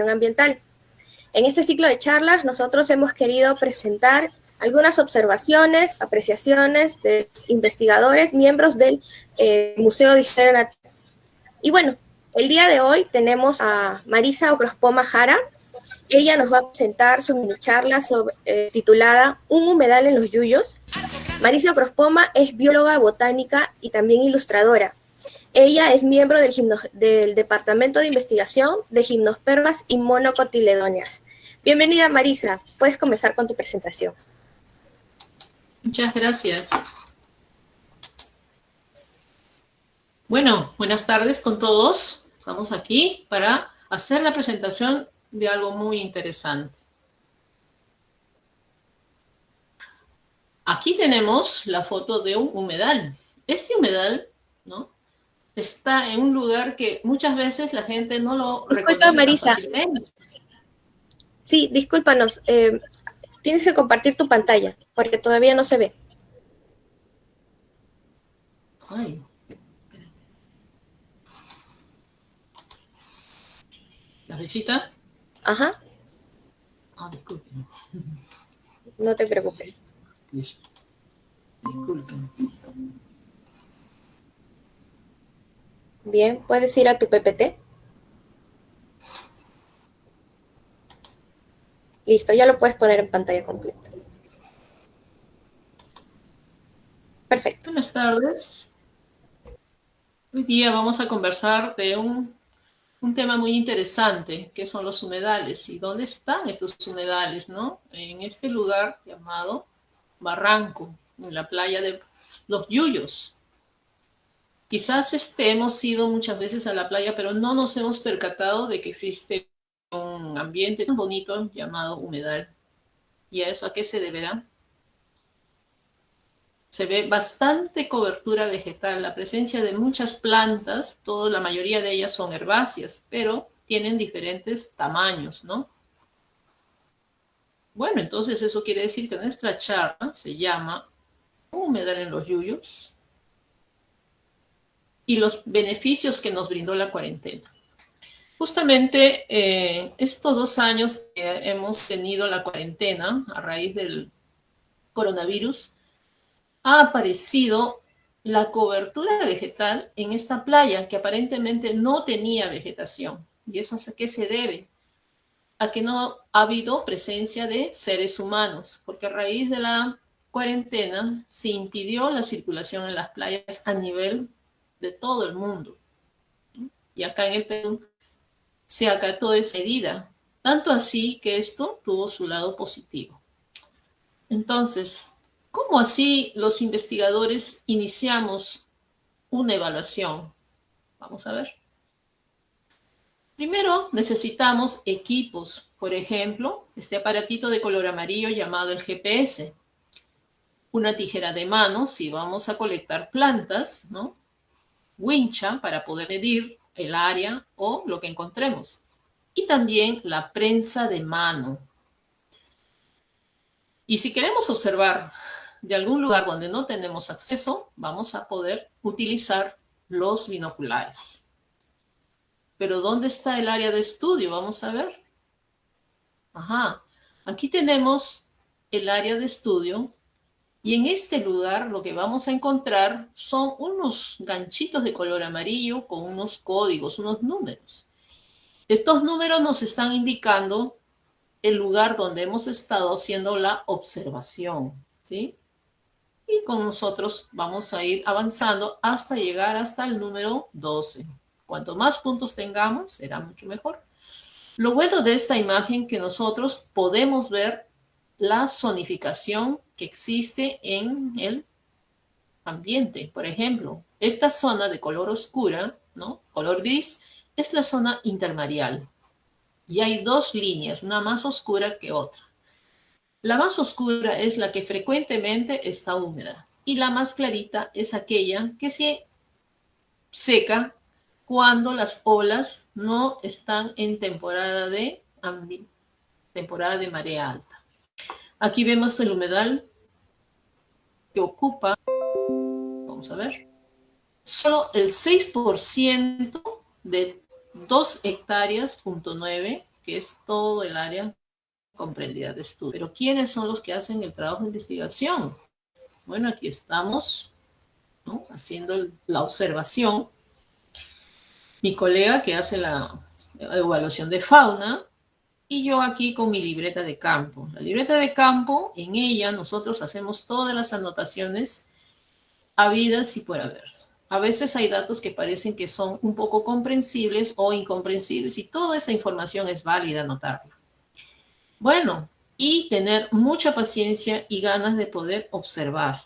ambiental. En este ciclo de charlas nosotros hemos querido presentar algunas observaciones, apreciaciones de investigadores, miembros del eh, Museo de Historia Natural. Y bueno, el día de hoy tenemos a Marisa Ocrospoma Jara. Ella nos va a presentar su mini charla eh, titulada Un humedal en los yuyos. Marisa Ocrospoma es bióloga botánica y también ilustradora. Ella es miembro del, Departamento de Investigación de Gimnospermas y Monocotiledóneas. Bienvenida Marisa, puedes comenzar con tu presentación. Muchas gracias. Bueno, buenas tardes con todos. Estamos aquí para hacer la presentación de algo muy interesante. Aquí tenemos la foto de un humedal. Este humedal, ¿no? Está en un lugar que muchas veces la gente no lo Disculpa, Marisa. Sí, discúlpanos. Eh, Tienes que compartir tu pantalla, porque todavía no se ve. Ay. ¿La flechita? Ajá. Ah, disculpe. No te preocupes. Disculpen. Bien, puedes ir a tu PPT. Listo, ya lo puedes poner en pantalla completa. Perfecto. Buenas tardes. Hoy día vamos a conversar de un, un, tema muy interesante, que son los humedales y dónde están estos humedales, ¿no? En este lugar llamado Barranco, en la playa de Los Yuyos. Quizás este, hemos ido muchas veces a la playa, pero no nos hemos percatado de que existe un ambiente tan bonito llamado humedal. ¿Y a eso a qué se deberá? Se ve bastante cobertura vegetal, la presencia de muchas plantas, todo, la mayoría de ellas son herbáceas, pero tienen diferentes tamaños, ¿no? Bueno, entonces eso quiere decir que nuestra charla se llama Humedal en los Yuyos y los beneficios que nos brindó la cuarentena. Justamente eh, estos dos años que hemos tenido la cuarentena a raíz del coronavirus, ha aparecido la cobertura vegetal en esta playa que aparentemente no tenía vegetación. ¿Y eso a qué se debe? A que no ha habido presencia de seres humanos, porque a raíz de la cuarentena se impidió la circulación en las playas a nivel de todo el mundo. Y acá en el Perú se acató esa medida, tanto así que esto tuvo su lado positivo. Entonces, ¿cómo así los investigadores iniciamos una evaluación? Vamos a ver. Primero necesitamos equipos, por ejemplo, este aparatito de color amarillo llamado el GPS, una tijera de mano si vamos a colectar plantas, ¿no? Wincha para poder medir el área o lo que encontremos. Y también la prensa de mano. Y si queremos observar de algún lugar donde no tenemos acceso, vamos a poder utilizar los binoculares. Pero ¿dónde está el área de estudio? Vamos a ver. Ajá, aquí tenemos el área de estudio y en este lugar lo que vamos a encontrar son unos ganchitos de color amarillo con unos códigos, unos números. Estos números nos están indicando el lugar donde hemos estado haciendo la observación, ¿sí? Y con nosotros vamos a ir avanzando hasta llegar hasta el número 12. Cuanto más puntos tengamos, será mucho mejor. Lo bueno de esta imagen que nosotros podemos ver la zonificación que existe en el ambiente. Por ejemplo, esta zona de color oscura, ¿no? Color gris, es la zona intermareal. Y hay dos líneas, una más oscura que otra. La más oscura es la que frecuentemente está húmeda y la más clarita es aquella que se seca cuando las olas no están en temporada de, temporada de marea alta. Aquí vemos el humedal que ocupa, vamos a ver, solo el 6% de 2 hectáreas, punto 9, que es todo el área comprendida de estudio. Pero ¿quiénes son los que hacen el trabajo de investigación? Bueno, aquí estamos haciendo la observación. Mi colega que hace la evaluación de fauna y yo aquí con mi libreta de campo. La libreta de campo, en ella nosotros hacemos todas las anotaciones habidas y por haber. A veces hay datos que parecen que son un poco comprensibles o incomprensibles y toda esa información es válida anotarla. Bueno, y tener mucha paciencia y ganas de poder observar.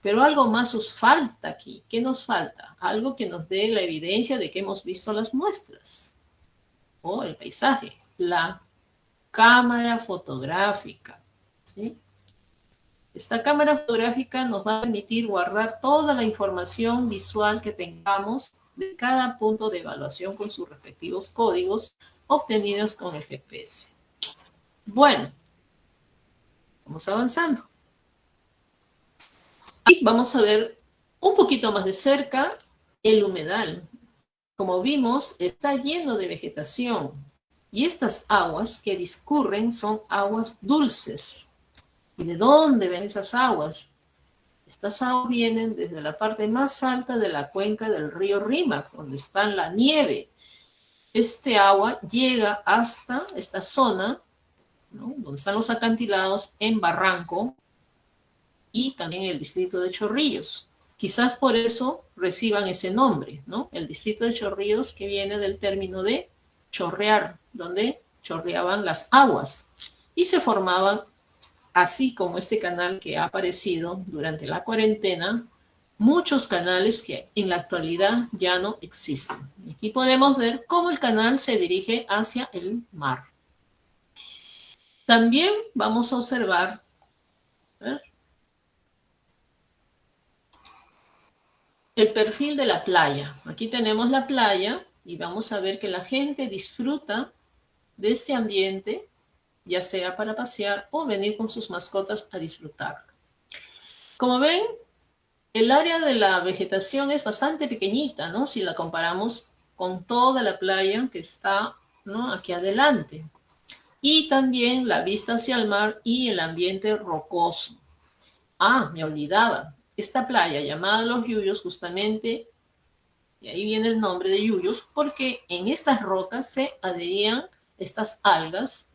Pero algo más os falta aquí. ¿Qué nos falta? Algo que nos dé la evidencia de que hemos visto las muestras o el paisaje. La cámara fotográfica. Esta cámara fotográfica nos va a permitir guardar toda la información visual que tengamos de cada punto de evaluación con sus respectivos códigos obtenidos con el GPS. Bueno, vamos avanzando. Y vamos a ver un poquito más de cerca el humedal. Como vimos, está lleno de vegetación. Y estas aguas que discurren son aguas dulces. ¿Y de dónde ven esas aguas? Estas aguas vienen desde la parte más alta de la cuenca del río Rímac, donde está la nieve. Este agua llega hasta esta zona, donde están los acantilados, en Barranco y también el distrito de Chorrillos. Quizás por eso reciban ese nombre, ¿no? El distrito de Chorrillos que viene del término de chorrear, donde chorreaban las aguas y se formaban así como este canal que ha aparecido durante la cuarentena, muchos canales que en la actualidad ya no existen. Aquí podemos ver cómo el canal se dirige hacia el mar. También vamos a observar el perfil de la playa. Aquí tenemos la playa y vamos a ver que la gente disfruta de este ambiente ya sea para pasear o venir con sus mascotas a disfrutar. Como ven, el área de la vegetación es bastante pequeñita, ¿no? Si la comparamos con toda la playa que está ¿no? aquí adelante. Y también la vista hacia el mar y el ambiente rocoso. Ah, me olvidaba. Esta playa llamada Los Yuyos, justamente, y ahí viene el nombre de Yuyos, porque en estas rocas se adherían estas algas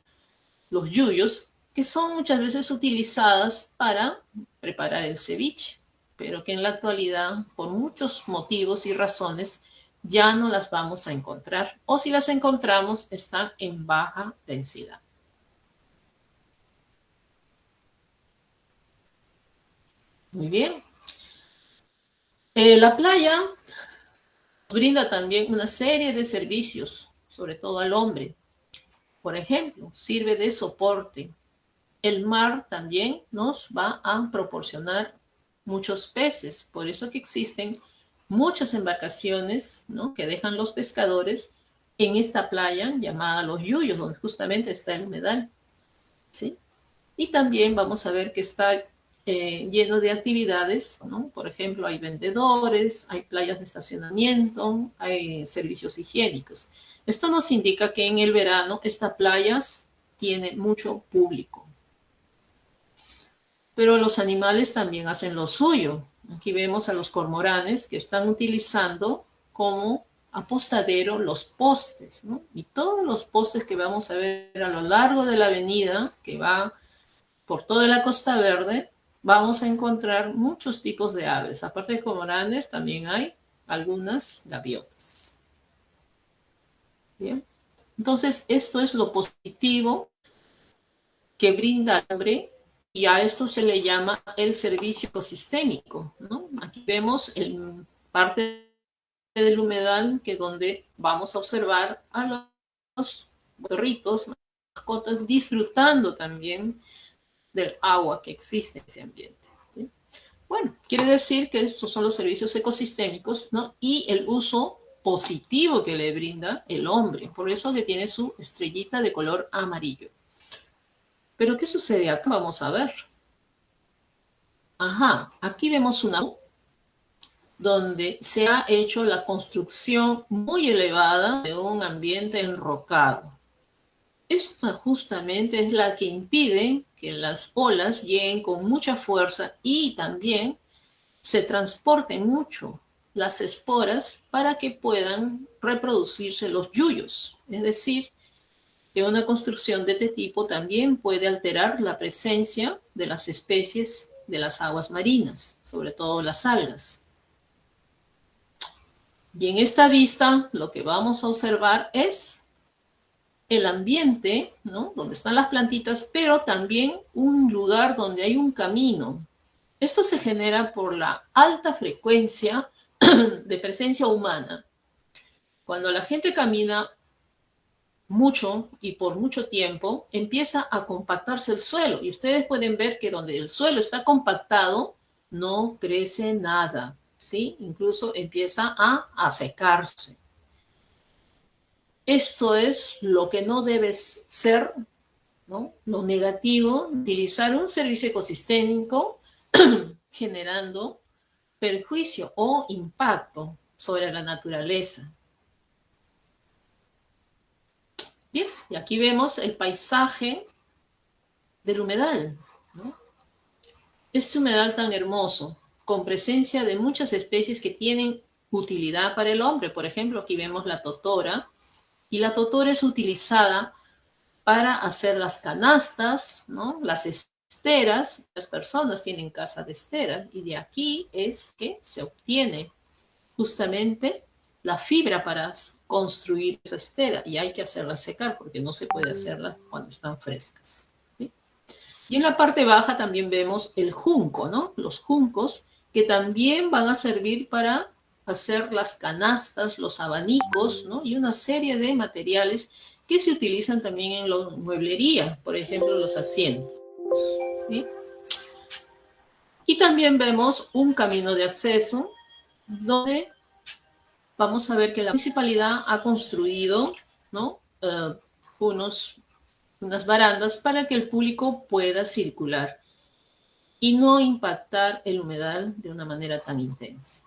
los yuyos, que son muchas veces utilizadas para preparar el ceviche, pero que en la actualidad, por muchos motivos y razones, ya no las vamos a encontrar, o si las encontramos, están en baja densidad. Muy bien. Eh, la playa brinda también una serie de servicios, sobre todo al hombre, por ejemplo, sirve de soporte. El mar también nos va a proporcionar muchos peces, por eso que existen muchas embarcaciones ¿no? que dejan los pescadores en esta playa llamada Los Yuyos, donde justamente está el humedal. ¿sí? Y también vamos a ver que está eh, lleno de actividades, ¿no? por ejemplo, hay vendedores, hay playas de estacionamiento, hay servicios higiénicos. Esto nos indica que en el verano esta playas tiene mucho público. Pero los animales también hacen lo suyo. Aquí vemos a los cormoranes que están utilizando como apostadero los postes, ¿no? Y todos los postes que vamos a ver a lo largo de la avenida, que va por toda la Costa Verde, vamos a encontrar muchos tipos de aves. Aparte de cormoranes, también hay algunas gaviotas. Bien. Entonces, esto es lo positivo que brinda el hombre y a esto se le llama el servicio ecosistémico. Aquí vemos el parte del humedal que donde vamos a observar a los perritos, mascotas, disfrutando también del agua que existe en ese ambiente. Bueno, quiere decir que estos son los servicios ecosistémicos ¿no? y el uso positivo que le brinda el hombre. Por eso tiene su estrellita de color amarillo. Pero ¿qué sucede acá? Vamos a ver. Ajá, aquí vemos una donde se ha hecho la construcción muy elevada de un ambiente enrocado. Esta justamente es la que impide que las olas lleguen con mucha fuerza y también se transporten mucho las esporas para que puedan reproducirse los yuyos. Es decir, que una construcción de este tipo también puede alterar la presencia de las especies de las aguas marinas, sobre todo las algas. Y en esta vista lo que vamos a observar es el ambiente, ¿no? Donde están las plantitas, pero también un lugar donde hay un camino. Esto se genera por la alta frecuencia de presencia humana. Cuando la gente camina mucho y por mucho tiempo, empieza a compactarse el suelo. Y ustedes pueden ver que donde el suelo está compactado, no crece nada, ¿sí? Incluso empieza a, a secarse. Esto es lo que no debe ser, ¿no? Lo negativo, utilizar un servicio ecosistémico generando perjuicio o impacto sobre la naturaleza. Bien, y aquí vemos el paisaje del humedal. Este humedal tan hermoso, con presencia de muchas especies que tienen utilidad para el hombre. Por ejemplo, aquí vemos la totora, y la totora es utilizada para hacer las canastas, ¿no? las esteras. Las personas tienen casa de esteras y de aquí es que se obtiene justamente la fibra para construir esa estera y hay que hacerla secar porque no se puede hacerla cuando están frescas. Y en la parte baja también vemos el junco, ¿no? Los juncos que también van a servir para hacer las canastas, los abanicos, ¿no? Y una serie de materiales que se utilizan también en la mueblería, por ejemplo, los asientos. Y también vemos un camino de acceso donde vamos a ver que la municipalidad ha construido ¿no? Unos, unas barandas para que el público pueda circular y no impactar el humedal de una manera tan intensa.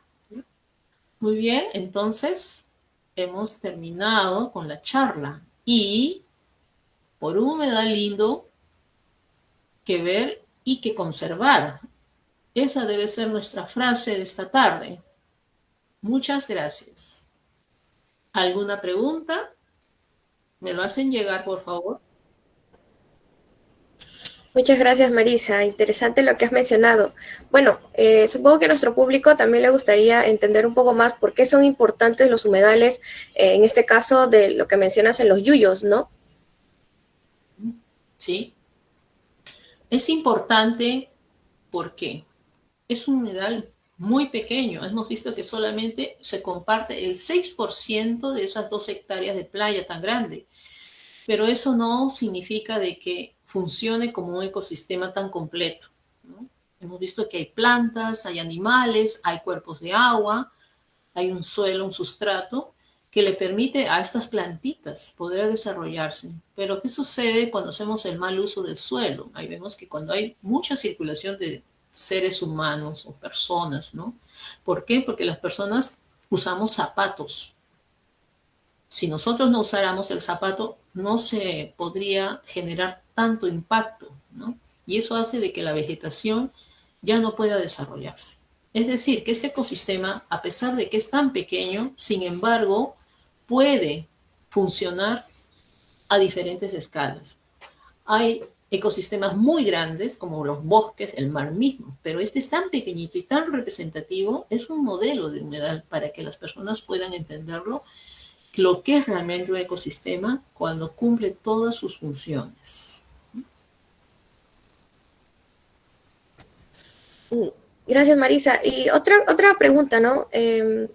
Muy bien, entonces hemos terminado con la charla y por un humedal lindo que ver y que conservar. Esa debe ser nuestra frase de esta tarde. Muchas gracias. ¿Alguna pregunta? ¿Me lo hacen llegar, por favor? Muchas gracias, Marisa. Interesante lo que has mencionado. Bueno, eh, supongo que a nuestro público también le gustaría entender un poco más por qué son importantes los humedales, eh, en este caso de lo que mencionas en los yuyos, ¿no? Sí. Es importante porque es un humedal muy pequeño. Hemos visto que solamente se comparte el 6% de esas dos hectáreas de playa tan grande. Pero eso no significa de que funcione como un ecosistema tan completo. Hemos visto que hay plantas, hay animales, hay cuerpos de agua, hay un suelo, un sustrato, que le permite a estas plantitas poder desarrollarse. Pero ¿qué sucede cuando hacemos el mal uso del suelo? Ahí vemos que cuando hay mucha circulación de seres humanos o personas, ¿no? ¿Por qué? Porque las personas usamos zapatos. Si nosotros no usáramos el zapato, no se podría generar tanto impacto, ¿no? Y eso hace de que la vegetación ya no pueda desarrollarse. Es decir, que este ecosistema, a pesar de que es tan pequeño, sin embargo, puede funcionar a diferentes escalas. Hay ecosistemas muy grandes, como los bosques, el mar mismo, pero este es tan pequeñito y tan representativo, es un modelo de humedal para que las personas puedan entenderlo, lo que es realmente un ecosistema cuando cumple todas sus funciones. Gracias, Marisa. Y otra, otra pregunta, ¿no? Eh,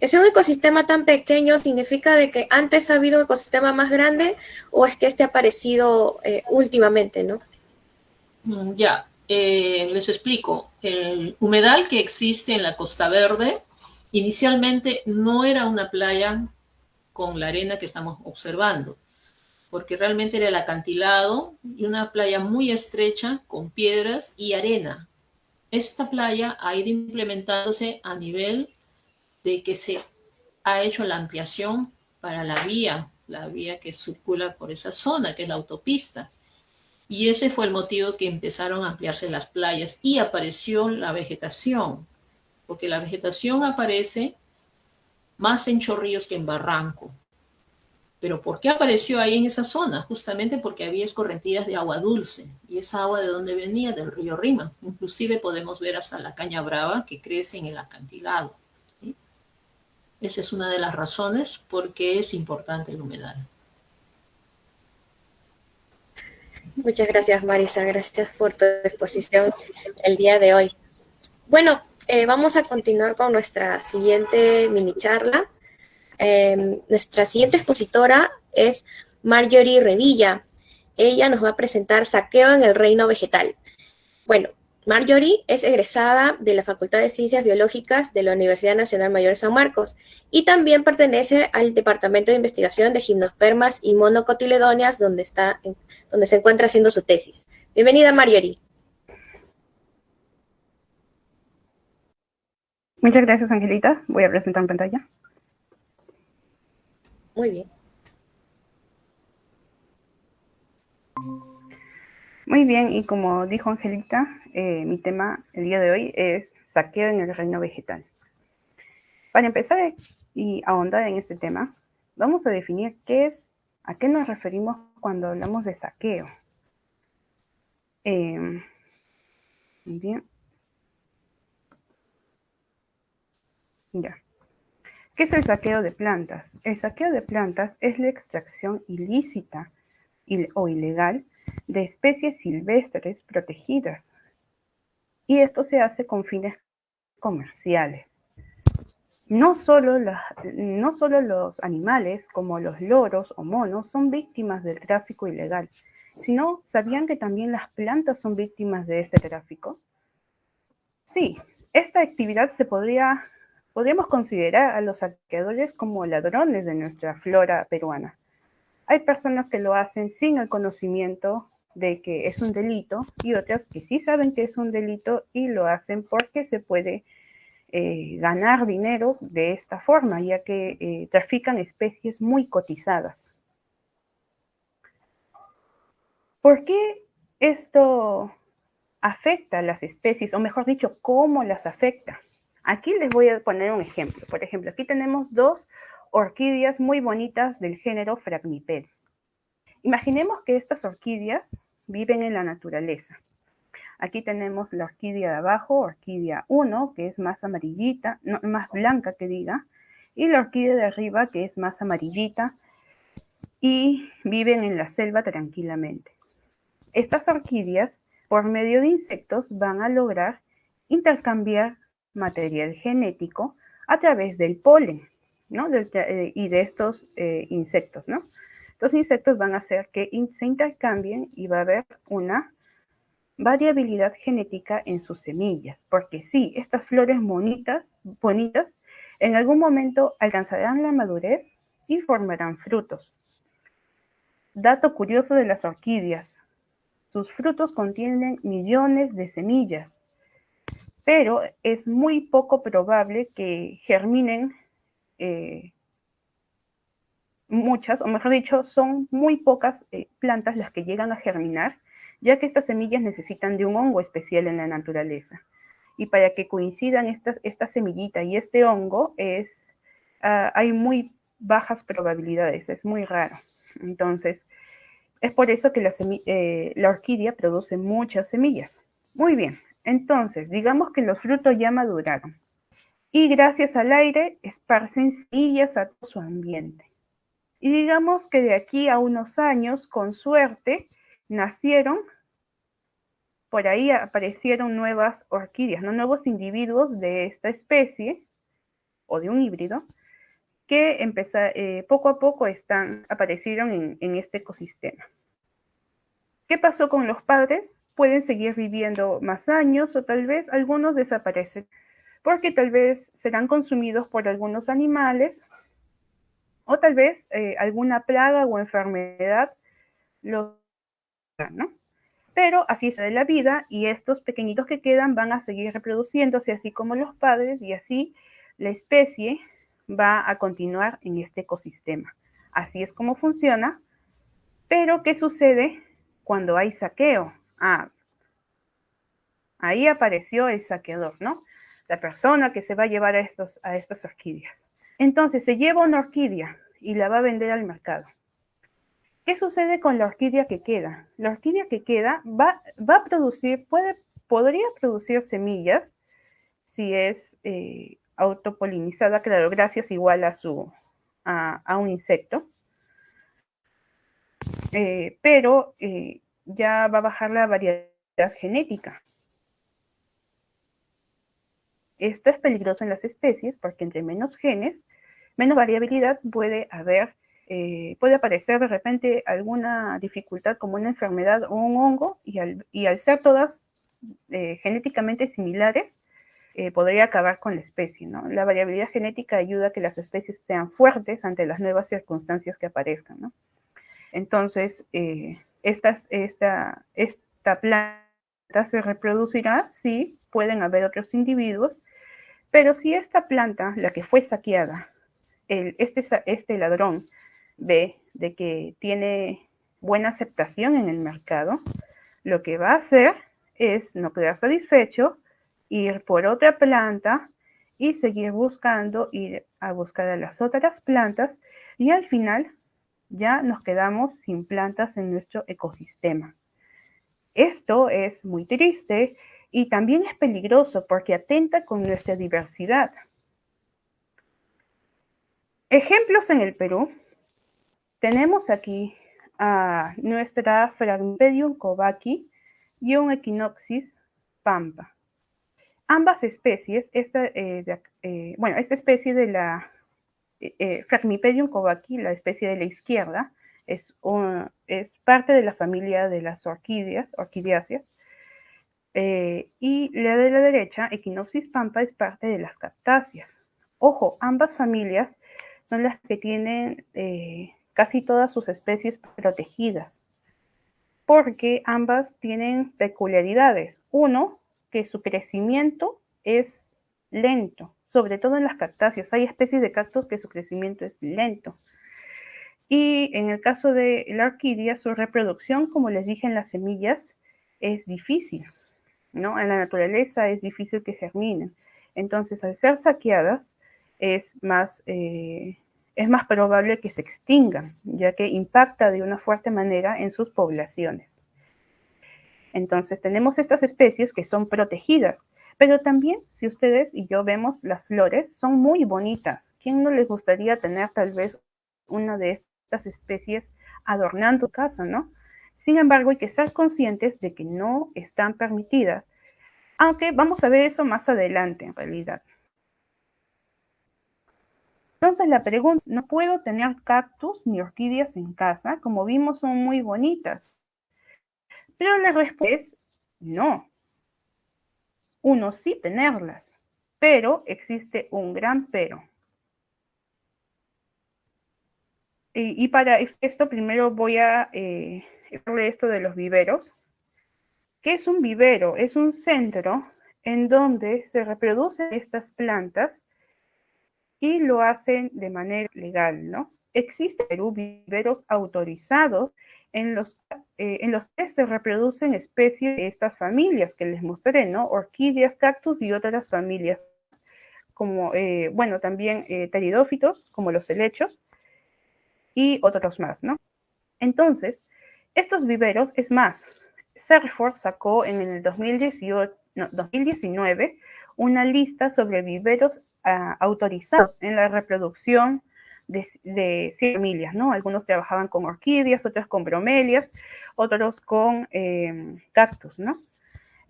que sea un ecosistema tan pequeño significa de que antes ha habido un ecosistema más grande o es que este ha aparecido eh, últimamente, ¿no? Mm, ya, eh, les explico. El humedal que existe en la Costa Verde inicialmente no era una playa con la arena que estamos observando, porque realmente era el acantilado y una playa muy estrecha con piedras y arena esta playa ha ido implementándose a nivel de que se ha hecho la ampliación para la vía la vía que circula por esa zona, que es la autopista. Y ese fue el motivo que empezaron a ampliarse las playas y apareció la vegetación, porque la vegetación aparece más en chorrillos que en barranco. Pero ¿por qué apareció ahí en esa zona? Justamente porque había escorrentías de agua dulce. ¿Y esa agua de dónde venía? Del río Rima. Inclusive podemos ver hasta la caña brava que crece en el acantilado. Esa es una de las razones por qué es importante el humedal. Muchas gracias, Marisa. Gracias por tu exposición el día de hoy. Bueno, eh, vamos a continuar con nuestra siguiente mini charla. Em, nuestra siguiente expositora es Marjorie Revilla. Ella nos va a presentar Saqueo en el Reino Vegetal. Bueno, Marjorie es egresada de la Facultad de Ciencias Biológicas de la Universidad Nacional Mayor de San Marcos y también pertenece al Departamento de Investigación de Gimnospermas y Monocotiledonias, donde, está, donde se encuentra haciendo su tesis. Bienvenida, Marjorie. Muchas gracias, Angelita. Voy a presentar en pantalla. Muy bien. Muy bien, y como dijo Angelita, eh, mi tema el día de hoy es saqueo en el reino vegetal. Para empezar y ahondar en este tema, vamos a definir qué es, a qué nos referimos cuando hablamos de saqueo. Eh, muy bien. Ya. ¿Qué es el saqueo de plantas? El saqueo de plantas es la extracción ilícita o ilegal de especies silvestres protegidas. Y esto se hace con fines comerciales. No solo, no solo los animales como los loros o monos son víctimas del tráfico ilegal, sino ¿sabían que también las plantas son víctimas de este tráfico? Sí, esta actividad se podría podríamos considerar a los saqueadores como ladrones de nuestra flora peruana. Hay personas que lo hacen sin el conocimiento de que es un delito y otras que sí saben que es un delito y lo hacen porque se puede eh, ganar dinero de esta forma, ya que eh, trafican especies muy cotizadas. ¿Por qué esto afecta a las especies, o mejor dicho, cómo las afecta? Aquí les voy a poner un ejemplo. Por ejemplo, aquí tenemos dos orquídeas muy bonitas del género Fragmipel. Imaginemos que estas orquídeas viven en la naturaleza. Aquí tenemos la orquídea de abajo, orquídea 1, que es más amarillita, más blanca que diga, y la orquídea de arriba, que es más amarillita, y viven en la selva tranquilamente. Estas orquídeas, por medio de insectos, van a lograr intercambiar material genético a través del polen, ¿no? Eh, y de estos eh, insectos, ¿no? Los insectos van a hacer que se intercambien y va a haber una variabilidad genética en sus semillas, porque sí, estas flores bonitas, bonitas en algún momento alcanzarán la madurez y formarán frutos. Dato curioso de las orquídeas. Sus frutos contienen millones de semillas pero es muy poco probable que germinen eh, muchas, o mejor dicho, son muy pocas eh, plantas las que llegan a germinar, ya que estas semillas necesitan de un hongo especial en la naturaleza. Y para que coincidan esta semillita y este hongo, es, ah, hay muy bajas probabilidades, es muy raro. Entonces, es por eso que la, eh, la orquídea produce muchas semillas. Muy bien, entonces, digamos que los frutos ya maduraron y gracias al aire esparcen semillas a todo su ambiente. Y digamos que de aquí a unos años, con suerte, nacieron, por ahí aparecieron nuevas orquídeas, ¿no? nuevos individuos de esta especie o de un híbrido que eh, poco a poco están, aparecieron en, en este ecosistema. ¿Qué pasó con los padres? Pueden seguir viviendo más años o tal vez algunos desaparecen porque tal vez serán consumidos por algunos animales o tal vez eh, alguna plaga o enfermedad los ¿no? Pero así es de la vida y estos pequeñitos que quedan van a seguir reproduciéndose así como los padres y así la especie va a continuar en este ecosistema. Así es como funciona. Pero, ¿qué sucede cuando hay saqueo? Ah, ahí apareció el saqueador, ¿no? La persona que se va a llevar a, estos, a estas orquídeas. Entonces, se lleva una orquídea y la va a vender al mercado. ¿Qué sucede con la orquídea que queda? La orquídea que queda va, va a producir, puede, podría producir semillas si es eh, autopolinizada, claro, gracias igual a, su, a, un insecto. Eh, pero eh, ya va a bajar la variedad genética. Esto es peligroso en las especies porque entre menos genes, menos variabilidad puede haber, eh, puede aparecer de repente alguna dificultad como una enfermedad o un hongo y al, y al ser todas genéticamente similares, eh, podría acabar con la especie. ¿no? La variabilidad genética ayuda a que las especies sean fuertes ante las nuevas circunstancias que aparezcan. ¿no? Entonces, eh, esta, planta se reproducirá, sí, pueden haber otros individuos, pero si esta planta, la que fue saqueada, este, este ladrón ve de que tiene buena aceptación en el mercado, lo que va a hacer es no quedar satisfecho, ir por otra planta y seguir buscando, ir a buscar a las otras plantas y al final ya nos quedamos sin plantas en nuestro ecosistema. Esto es muy triste y también es peligroso porque atenta con nuestra diversidad. Ejemplos en el Perú. Tenemos aquí a nuestra Phragmipedium covaki y un Echinopsis pampa. Ambas especies, esta, eh, eh, bueno, esta especie de la eh, Phragmipedium covaki, la especie de la izquierda, es, parte de la familia de las orquídeas, orquidiáceas, y la de la derecha, Echinopsis pampa, es parte de las cactáceas. Ojo, ambas familias son las que tienen casi todas sus especies protegidas, porque ambas tienen peculiaridades. Uno, que su crecimiento es lento, sobre todo en las cactáceas. Hay especies de cactus que su crecimiento es lento. Y en el caso de la orquídea, su reproducción, como les dije en las semillas, es difícil. ¿no? En la naturaleza es difícil que germinen. Entonces, al ser saqueadas, es más, eh, es más probable que se extingan, ya que impacta de una fuerte manera en sus poblaciones. Entonces tenemos estas especies que son protegidas, pero también si ustedes y yo vemos las flores, son muy bonitas. ¿Quién no les gustaría tener tal vez una de estas especies adornando casa, no? Sin embargo, hay que ser conscientes de que no están permitidas, aunque vamos a ver eso más adelante en realidad. Entonces la pregunta, no puedo tener cactus ni orquídeas en casa, como vimos son muy bonitas. Pero la respuesta es no. Uno sí tenerlas, pero existe un gran pero. Y, para esto primero voy a eh, esto de los viveros. ¿Qué es un vivero? Es un centro en donde se reproducen estas plantas y lo hacen de manera legal, ¿no? Existen viveros autorizados en los, eh, en los que se reproducen especies de estas familias que les mostré, ¿no? Orquídeas, cactus y otras familias, como, eh, bueno, también eh, como los helechos, y otros más, ¿no? Entonces, estos viveros, es más, Serford sacó en el 2018, 2019 una lista sobre viveros ah, autorizados en la reproducción de, de ¿no? Algunos trabajaban con orquídeas, otros con bromelias, otros con em, cactus, ¿no?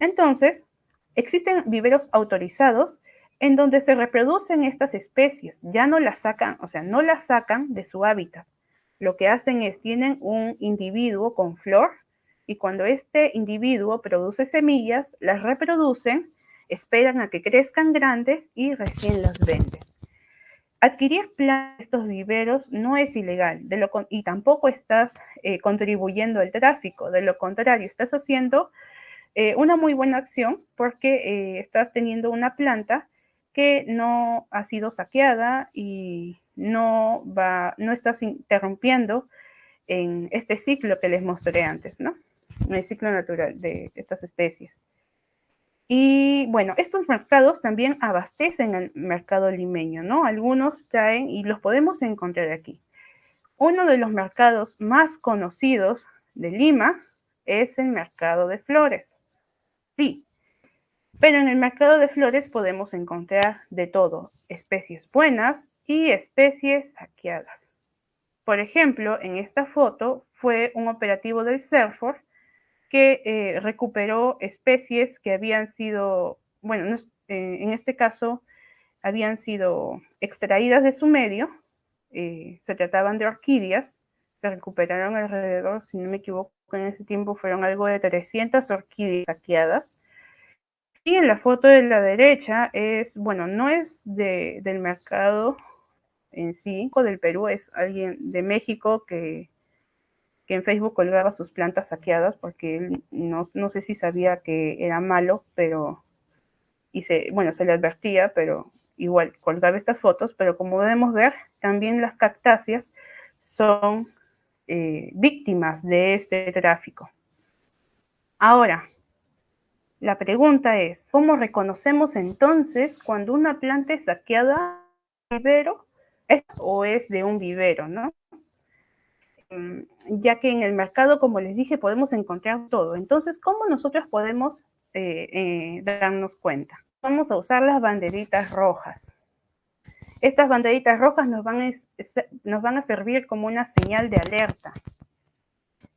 Entonces, existen viveros autorizados en donde se reproducen estas especies, ya no las sacan, o sea, no las sacan de su hábitat. Lo que hacen es, tienen un individuo con flor y cuando este individuo produce semillas, las reproducen, esperan a que crezcan grandes y recién las venden. Adquirir plantas estos viveros no es ilegal y tampoco estás eh, contribuyendo al tráfico. De lo contrario, estás haciendo eh, una muy buena acción porque eh, estás teniendo una planta que no ha sido saqueada y no, no estás interrumpiendo en este ciclo que les mostré antes, ¿no? En el ciclo natural de estas especies. Y bueno, estos mercados también abastecen el mercado limeño, ¿no? Algunos traen y los podemos encontrar aquí. Uno de los mercados más conocidos de Lima es el mercado de flores. Sí, pero en el mercado de flores podemos encontrar de todo, especies buenas y especies saqueadas. Por ejemplo, en esta foto fue un operativo del que eh, recuperó especies que habían sido, bueno, eh, en este caso habían sido extraídas de su medio, eh, se trataban de orquídeas, se recuperaron alrededor, si no me equivoco, en ese tiempo fueron algo de 300 orquídeas saqueadas. Y en la foto de la derecha es, bueno, no es del mercado en sí, del Perú, es alguien de México que, en Facebook colgaba sus plantas saqueadas porque él no, sé si sabía que era malo, pero, bueno, se le advertía, pero igual colgaba estas fotos, pero como podemos ver, también las cactáceas son eh, víctimas de este tráfico. Ahora, la pregunta es, ¿cómo reconocemos entonces cuando una planta es saqueada vivero o es de un vivero, ¿no? Mm, ya que en el mercado, como les dije, podemos encontrar todo. Entonces, ¿cómo nosotros podemos eh, eh, darnos cuenta? Vamos a usar las banderitas rojas. Estas banderitas rojas nos van, a, servir como una señal de alerta.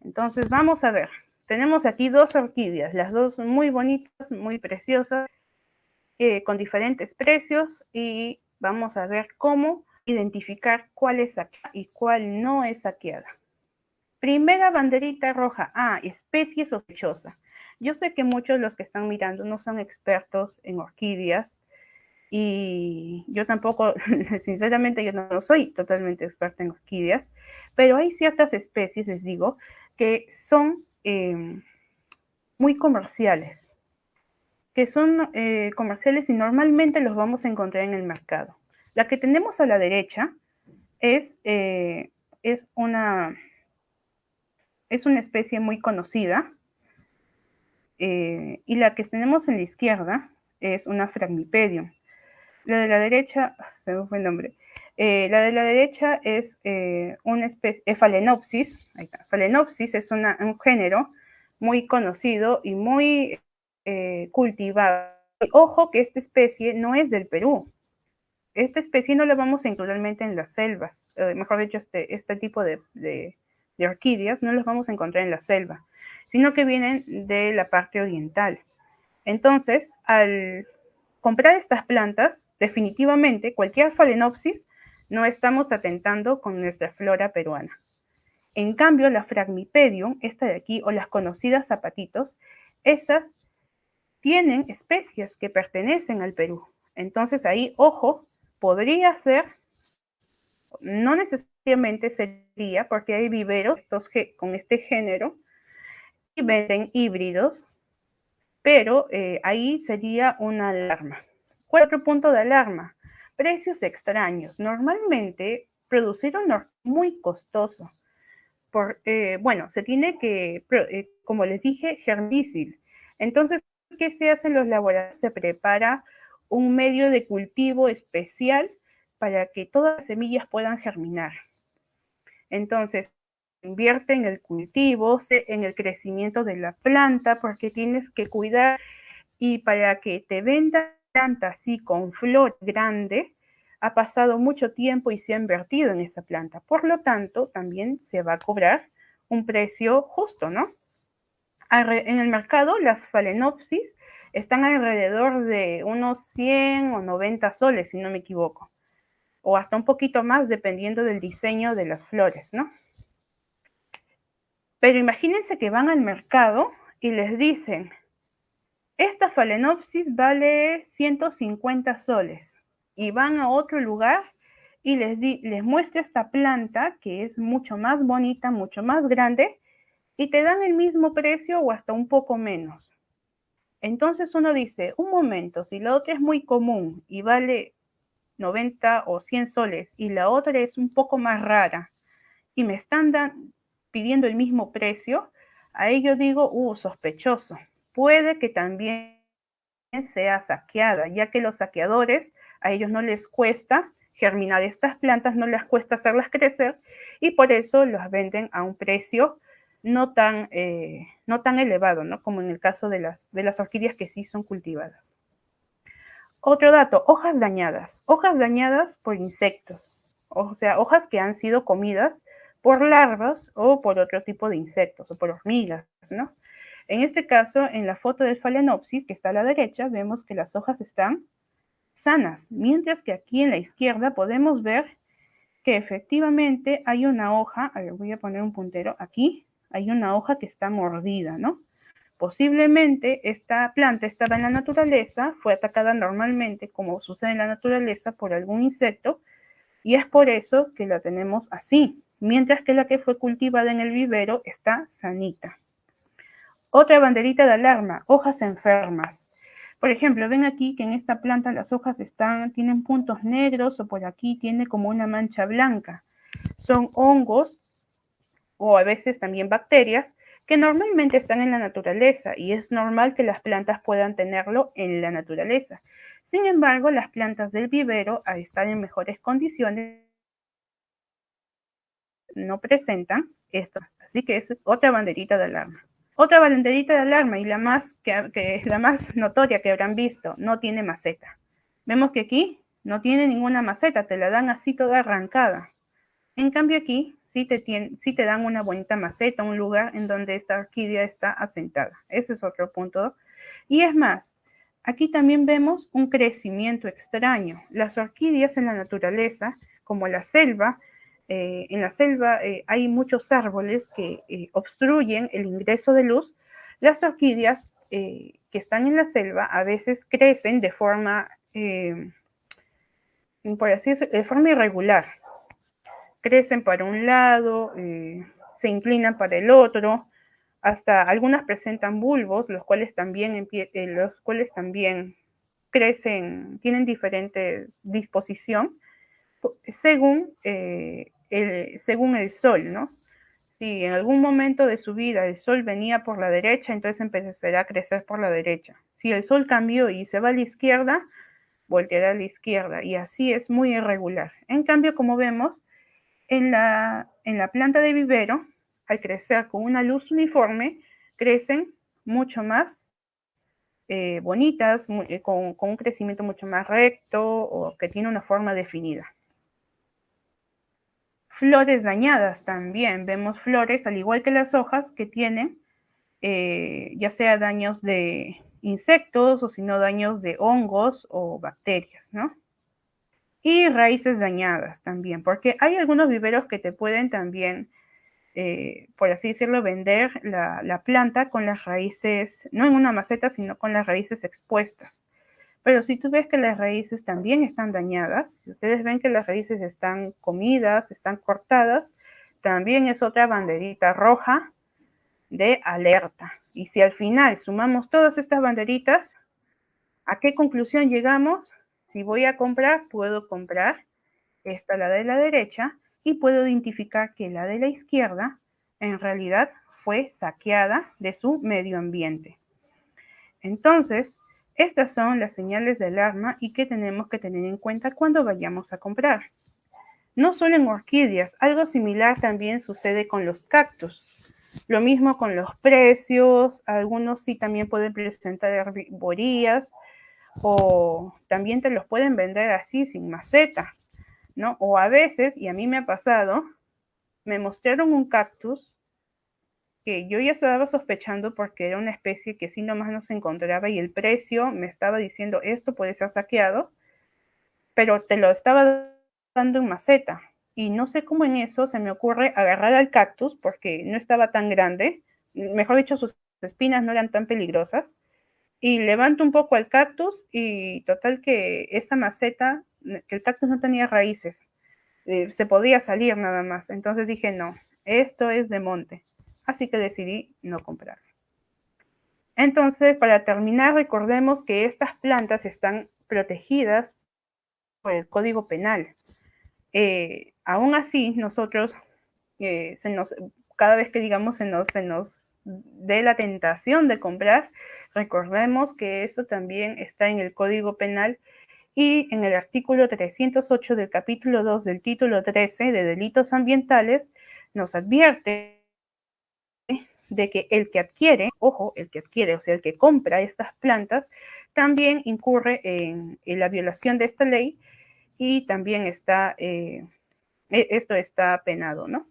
Entonces, vamos a ver. Tenemos aquí dos orquídeas, las dos muy bonitas, muy preciosas, con diferentes precios y vamos a ver cómo identificar cuál es saqueada y cuál no es saqueada. Primera banderita roja. Ah, especie sospechosa. Yo sé que muchos de los que están mirando no son expertos en orquídeas y yo tampoco, sinceramente, yo no soy totalmente experta en orquídeas, pero hay ciertas especies, les digo, que son em, muy comerciales, que son eh, comerciales y normalmente los vamos a encontrar en el mercado. La que tenemos a la derecha es, eh, es, una, es una especie muy conocida eh, y la que tenemos en la izquierda es una Fragmipedium. La de la derecha, se me fue el nombre. Eh, la de la derecha es una especie, Phalaenopsis. Phalaenopsis es un género muy conocido y muy cultivado. Ojo que esta especie no es del Perú, esta especie no la vamos a incluir en las selvas, eh, mejor dicho, este, este tipo de, orquídeas no las vamos a encontrar en la selva, sino que vienen de la parte oriental. Entonces, al comprar estas plantas, definitivamente cualquier phalaenopsis no estamos atentando con nuestra flora peruana. En cambio, la Fragmipedium, esta de aquí, o las conocidas zapatitos, esas tienen especies que pertenecen al Perú. Entonces ahí, ojo, podría ser, no necesariamente sería, porque hay viveros con este género y venden híbridos, pero eh, ahí sería una alarma. Cuatro puntos de alarma. Precios extraños. Normalmente producir un es muy costoso. Por, eh, bueno, se tiene que, eh, como les dije, germicil. Entonces, ¿qué se hace en los laboratorios? Se prepara un medio de cultivo especial para que todas las semillas puedan germinar. Entonces, invierte en el cultivo, en el crecimiento de la planta, porque tienes que cuidar y para que te venda planta así con flor grande, ha pasado mucho tiempo y se ha invertido en esa planta. Por lo tanto, también se va a cobrar un precio justo, ¿no? En el mercado, las phalaenopsis están alrededor de unos 100 o 90 soles, si no me equivoco, o hasta un poquito más dependiendo del diseño de las flores, ¿no? Pero imagínense que van al mercado y les dicen, esta phalaenopsis vale 150 soles, y van a otro lugar y les, les muestra esta planta que es mucho más bonita, mucho más grande, y te dan el mismo precio o hasta un poco menos. Entonces uno dice, un momento, si la otra es muy común y vale 90 o 100 soles y la otra es un poco más rara y me están pidiendo el mismo precio, a ello digo, uh, sospechoso. Puede que también sea saqueada, ya que los saqueadores a ellos no les cuesta germinar estas plantas, no les cuesta hacerlas crecer y por eso las venden a un precio no tan, eh, no tan elevado, ¿no? Como en el caso de las, de las orquídeas que sí son cultivadas. Otro dato, hojas dañadas. Hojas dañadas por insectos, o sea, hojas que han sido comidas por larvas o por otro tipo de insectos o por hormigas, ¿no? En este caso, en la foto del Phalaenopsis, que está a la derecha, vemos que las hojas están sanas, mientras que aquí en la izquierda podemos ver que efectivamente hay una hoja, a ver, voy a poner un puntero aquí, hay una hoja que está mordida, ¿no? Posiblemente esta planta estaba en la naturaleza, fue atacada normalmente, como sucede en la naturaleza, por algún insecto, y es por eso que la tenemos así, mientras que la que fue cultivada en el vivero está sanita. Otra banderita de alarma, hojas enfermas. Por ejemplo, ven aquí que en esta planta las hojas tienen puntos negros o por aquí tiene como una mancha blanca. Son hongos o a veces también bacterias que normalmente están en la naturaleza y es normal que las plantas puedan tenerlo en la naturaleza. Sin embargo, las plantas del vivero, al estar en mejores condiciones, no presentan esto. Así que es otra banderita de alarma. Otra banderita de alarma y la más, que, la más notoria que habrán visto, no tiene maceta. Vemos que aquí no tiene ninguna maceta, te la dan así toda arrancada. En cambio aquí sí te, te dan una bonita maceta, un lugar en donde esta orquídea está asentada. Ese es otro punto. Y es más, aquí también vemos un crecimiento extraño. Las orquídeas en la naturaleza, como la selva, eh, en la selva eh, hay muchos árboles que eh, obstruyen el ingreso de luz. Las orquídeas que están en la selva a veces crecen de forma, por así decirlo, de forma irregular. Crecen para un lado, se inclinan para el otro, hasta algunas presentan bulbos, los cuales también, los cuales también crecen, tienen diferente disposición según según el sol, ¿no? Si en algún momento de su vida el sol venía por la derecha, entonces empezará a crecer por la derecha. Si el sol cambió y se va a la izquierda, volteará a la izquierda y así es muy irregular. En cambio, como vemos, en la, en la planta de vivero, al crecer con una luz uniforme, crecen mucho más eh, bonitas, eh, con, con un crecimiento mucho más recto o que tiene una forma definida. Flores dañadas también. Vemos flores, al igual que las hojas, que tienen eh, ya sea daños de insectos o si no daños de hongos o bacterias, ¿no? Y raíces dañadas también, porque hay algunos viveros que te pueden también, eh, por así decirlo, vender la, la planta con las raíces, no en una maceta, sino con las raíces expuestas. Pero si tú ves que las raíces también están dañadas, si ustedes ven que las raíces están comidas, están cortadas, también es otra banderita roja de alerta. Y si al final sumamos todas estas banderitas, ¿a qué conclusión llegamos? Si voy a comprar, puedo comprar esta, la de la derecha, y puedo identificar que la de la izquierda en realidad fue saqueada de su medio ambiente. Entonces, estas son las señales de alarma y que tenemos que tener en cuenta cuando vayamos a comprar. No solo en orquídeas, algo similar también sucede con los cactus. Lo mismo con los precios, algunos sí también pueden presentar herborías o también te los pueden vender así sin maceta, ¿no? O a veces, y a mí me ha pasado, me mostraron un cactus que yo ya estaba sospechando porque era una especie que sí nomás no se encontraba y el precio me estaba diciendo esto puede ser saqueado, pero te lo estaba dando en maceta. Y no sé cómo en eso se me ocurre agarrar al cactus porque no estaba tan grande, mejor dicho, sus espinas no eran tan peligrosas. Y levanto un poco al cactus y total que esa maceta, que el cactus no tenía raíces, eh, se podía salir nada más. Entonces dije, no, esto es de monte así que decidí no comprar. Entonces, para terminar, recordemos que estas plantas están protegidas por el Código Penal. Eh, aún así, nosotros, eh, se nos, cada vez que digamos se nos, se nos dé la tentación de comprar, recordemos que esto también está en el Código Penal y en el artículo 308 del capítulo 2 del título 13 de delitos ambientales nos advierte de que el que adquiere, ojo, el que adquiere, o sea, el que compra estas plantas, también incurre en, la violación de esta ley y también está, eh, e, esto está penado, ¿no?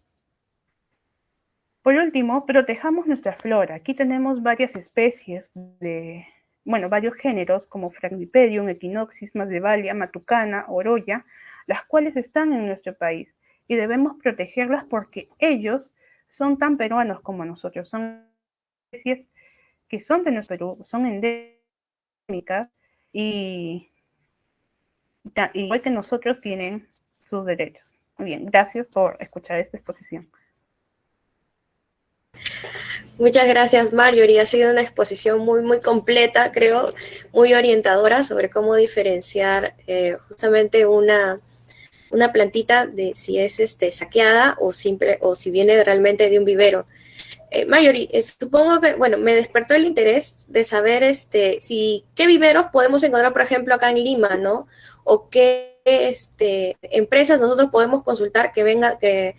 Por último, protejamos nuestra flora. Aquí tenemos varias especies de, bueno, varios géneros como Frangipedium, Equinoxis, Masdevallia, Matucana, Oroya, las cuales están en nuestro país y debemos protegerlas porque ellos son tan peruanos como nosotros, son especies que son de nuestro Perú, son endémicas y igual que nosotros tienen sus derechos. Muy bien, gracias por escuchar esta exposición. Muchas gracias, Marjorie. Ha sido una exposición muy, muy completa, creo, muy orientadora sobre cómo diferenciar eh, justamente una, una plantita de si es este, saqueada o, simple, o si viene realmente de un vivero. Eh, eh, supongo que, bueno, me despertó el interés de saber este, si qué viveros podemos encontrar, por ejemplo, acá en Lima, ¿no? O qué este, empresas nosotros podemos consultar que venga, que,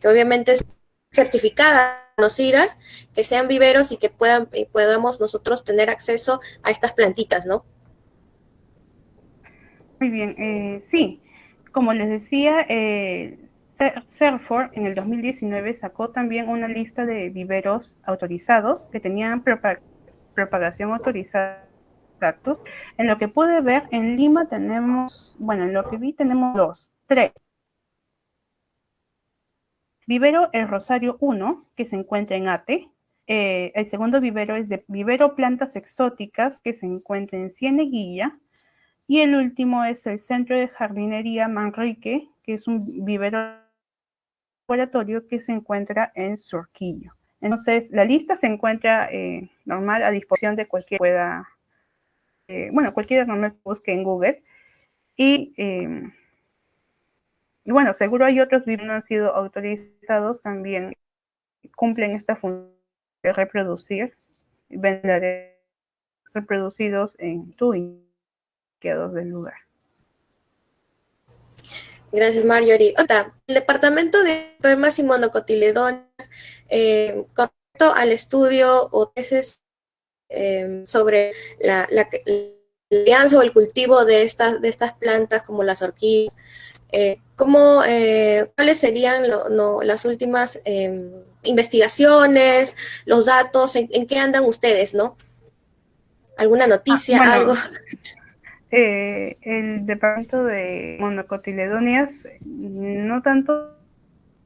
que obviamente es certificadas conocidas, que sean viveros y que puedan, y podamos nosotros tener acceso a estas plantitas, ¿no? Muy bien, eh, sí. Como les decía, eh, en el 2019 sacó también una lista de viveros autorizados que tenían propagación autorizada. En lo que pude ver, en Lima tenemos, bueno, en lo que vi tenemos dos, tres. Vivero El Rosario 1, que se encuentra en Ate. Eh, el segundo vivero es de Vivero Plantas Exóticas, que se encuentra en Cieneguilla. Y el último es el Centro de Jardinería Manrique, que es un vivero laboratorio que se encuentra en Surquillo. Entonces, la lista se encuentra eh, normal a disposición de cualquiera pueda, eh, bueno, cualquiera normal busque en Google. Y y bueno, seguro hay otros virus que no han sido autorizados también cumplen esta función de reproducir, vender reproducidos en tu quedados del lugar. Gracias, Marjorie. Otra, el Departamento de Enfermas y Monocotiledones, eh, con respecto al estudio o tesis eh, sobre la, la, alianza o el cultivo de estas, de estas plantas como las orquídeas, eh, ¿cómo, eh, ¿Cuáles serían las últimas em, investigaciones, los datos, en, qué andan ustedes, no? ¿Alguna noticia, ah, algo? Eh, el departamento de monocotiledonias, no tanto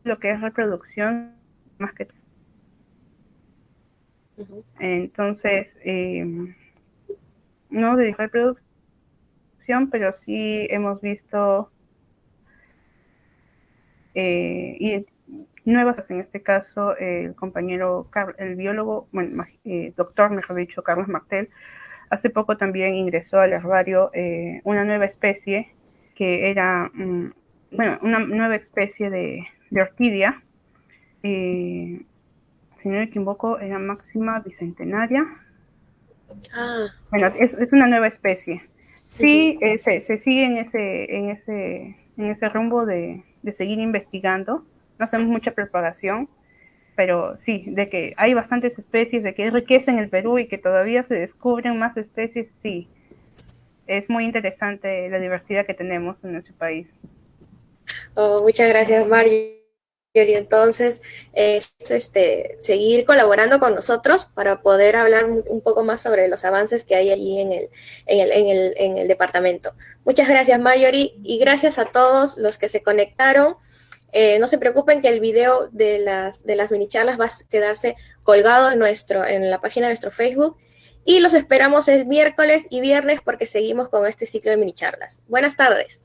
lo que es reproducción, más que Entonces, em, no de reproducción, pero sí hemos visto eh, y nuevas, en este caso, el compañero, el biólogo, bueno, eh, doctor, mejor dicho, Carlos Martel, hace poco también ingresó al herbario eh, una nueva especie que era, mm, bueno, una nueva especie de, orquídea, si no me equivoco, era máxima bicentenaria. Ah. Bueno, es, una nueva especie. Sí, se, se, sigue en ese, en ese, en ese rumbo de, de seguir investigando. No hacemos mucha propagación, pero sí, de que hay bastantes especies, de que hay riqueza en el Perú y que todavía se descubren más especies, sí. Es muy interesante la diversidad que tenemos en nuestro país. Oh, muchas gracias, Mario. Y entonces, este, seguir colaborando con nosotros para poder hablar un poco más sobre los avances que hay allí en el, en el, en el, en el departamento. Muchas gracias, Marjorie, y gracias a todos los que se conectaron. Eh, no se preocupen que el video de las, de las mini charlas va a quedarse colgado en, nuestro, en la página de nuestro Facebook. Y los esperamos el miércoles y viernes porque seguimos con este ciclo de mini charlas. Buenas tardes.